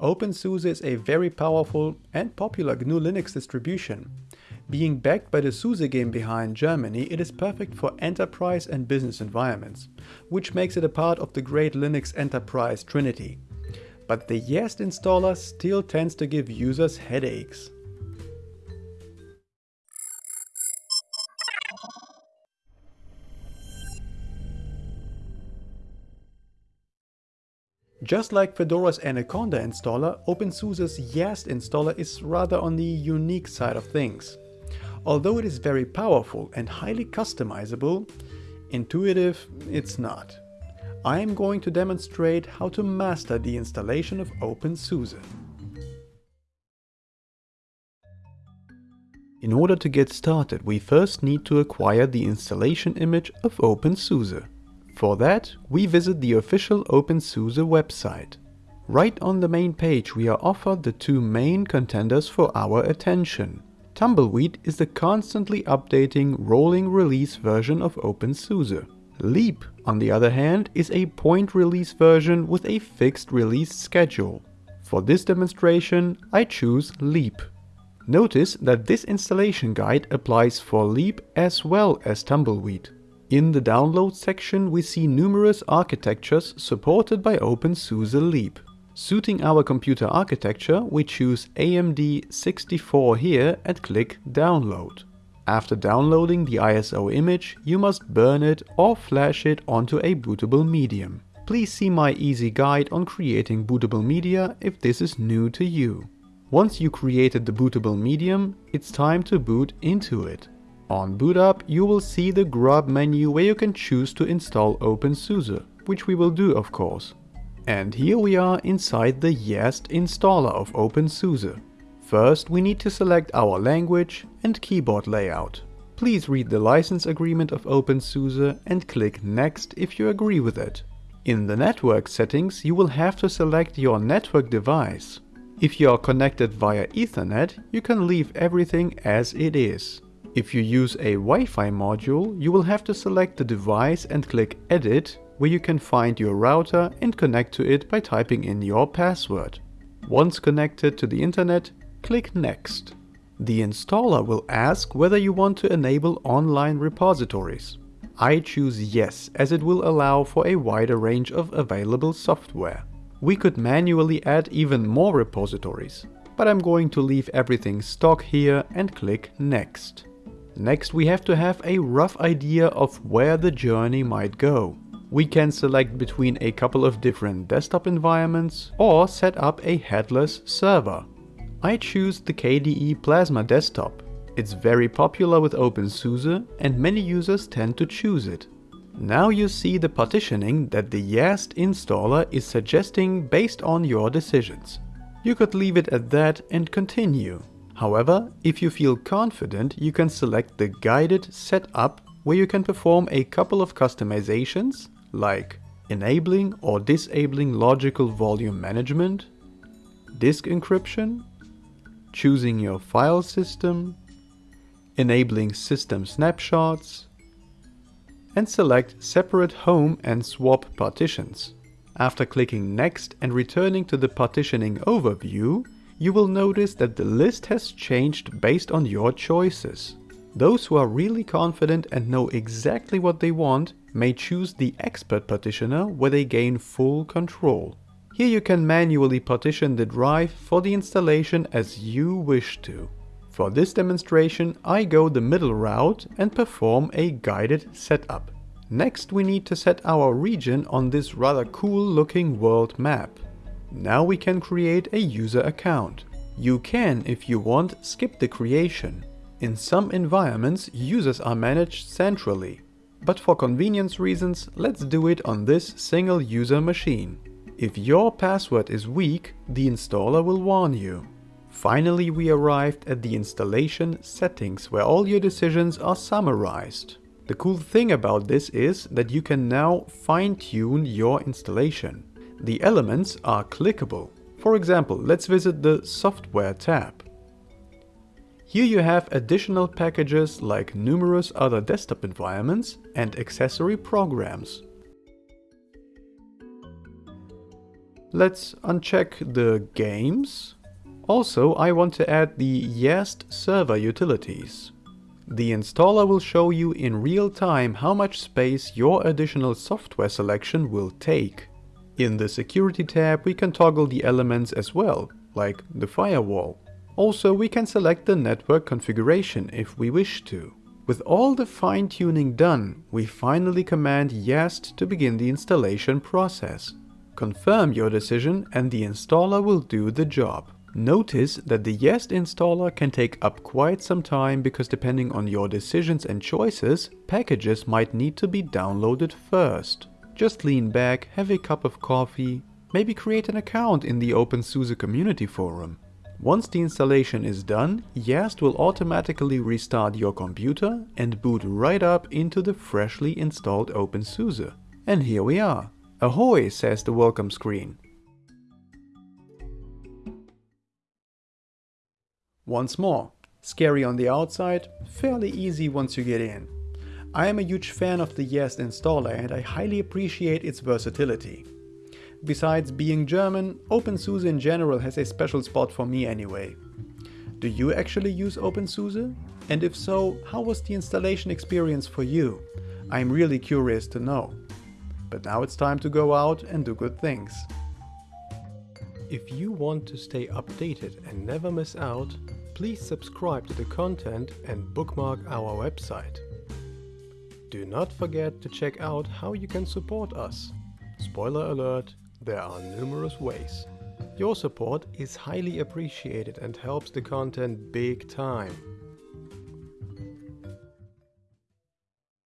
OpenSUSE is a very powerful and popular GNU Linux distribution. Being backed by the SUSE game behind Germany, it is perfect for enterprise and business environments, which makes it a part of the great Linux enterprise trinity. But the YaST installer still tends to give users headaches. Just like Fedora's Anaconda installer, OpenSUSE's YaST installer is rather on the unique side of things. Although it is very powerful and highly customizable, intuitive it's not. I am going to demonstrate how to master the installation of OpenSUSE. In order to get started, we first need to acquire the installation image of OpenSUSE. For that, we visit the official OpenSUSE website. Right on the main page we are offered the two main contenders for our attention. Tumbleweed is the constantly updating rolling release version of OpenSUSE. Leap, on the other hand, is a point release version with a fixed release schedule. For this demonstration, I choose Leap. Notice that this installation guide applies for Leap as well as Tumbleweed. In the download section we see numerous architectures supported by OpenSUSE Leap. Suiting our computer architecture, we choose AMD 64 here and click download. After downloading the ISO image, you must burn it or flash it onto a bootable medium. Please see my easy guide on creating bootable media if this is new to you. Once you created the bootable medium, it's time to boot into it. On boot up, you will see the grub menu where you can choose to install OpenSUSE, which we will do of course. And here we are inside the YaST installer of OpenSUSE. First we need to select our language and keyboard layout. Please read the license agreement of OpenSUSE and click next if you agree with it. In the network settings you will have to select your network device. If you are connected via Ethernet, you can leave everything as it is. If you use a Wi-Fi module, you will have to select the device and click Edit, where you can find your router and connect to it by typing in your password. Once connected to the internet, click Next. The installer will ask whether you want to enable online repositories. I choose Yes, as it will allow for a wider range of available software. We could manually add even more repositories, but I'm going to leave everything stock here and click Next. Next we have to have a rough idea of where the journey might go. We can select between a couple of different desktop environments or set up a headless server. I choose the KDE Plasma desktop. It's very popular with OpenSUSE and many users tend to choose it. Now you see the partitioning that the YaST installer is suggesting based on your decisions. You could leave it at that and continue. However, if you feel confident, you can select the guided setup where you can perform a couple of customizations like enabling or disabling logical volume management, disk encryption, choosing your file system, enabling system snapshots, and select separate home and swap partitions. After clicking next and returning to the partitioning overview, you will notice that the list has changed based on your choices. Those who are really confident and know exactly what they want may choose the expert partitioner where they gain full control. Here you can manually partition the drive for the installation as you wish to. For this demonstration I go the middle route and perform a guided setup. Next we need to set our region on this rather cool looking world map. Now we can create a user account. You can, if you want, skip the creation. In some environments, users are managed centrally. But for convenience reasons, let's do it on this single user machine. If your password is weak, the installer will warn you. Finally, we arrived at the installation settings where all your decisions are summarized. The cool thing about this is that you can now fine-tune your installation. The elements are clickable. For example, let's visit the Software tab. Here you have additional packages like numerous other desktop environments and accessory programs. Let's uncheck the games. Also, I want to add the Yast server utilities. The installer will show you in real time how much space your additional software selection will take. In the security tab we can toggle the elements as well, like the firewall. Also we can select the network configuration if we wish to. With all the fine-tuning done, we finally command Yast to begin the installation process. Confirm your decision and the installer will do the job. Notice that the Yast installer can take up quite some time because depending on your decisions and choices, packages might need to be downloaded first. Just lean back, have a cup of coffee, maybe create an account in the OpenSUSE community forum. Once the installation is done, Yast will automatically restart your computer and boot right up into the freshly installed OpenSUSE. And here we are. Ahoy, says the welcome screen. Once more, scary on the outside, fairly easy once you get in. I am a huge fan of the Yast installer and I highly appreciate its versatility. Besides being German, OpenSUSE in general has a special spot for me anyway. Do you actually use OpenSUSE? And if so, how was the installation experience for you? I'm really curious to know. But now it's time to go out and do good things. If you want to stay updated and never miss out, please subscribe to the content and bookmark our website. Do not forget to check out how you can support us. Spoiler alert, there are numerous ways. Your support is highly appreciated and helps the content big time.